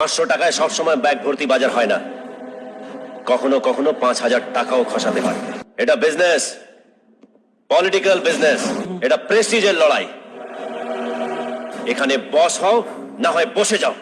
পাঁচশো টাকায় সবসময় ব্যাগ ভর্তি বাজার হয় না। কখনো কখনো পাঁচ হাজার টাকাও খসাতে হয়। এটা বিজনেস পলিটিক্যাল বিজনেস এটা প্রেস্টিজের লড়াই। এখানে বস হও, না হয় বসে যাও।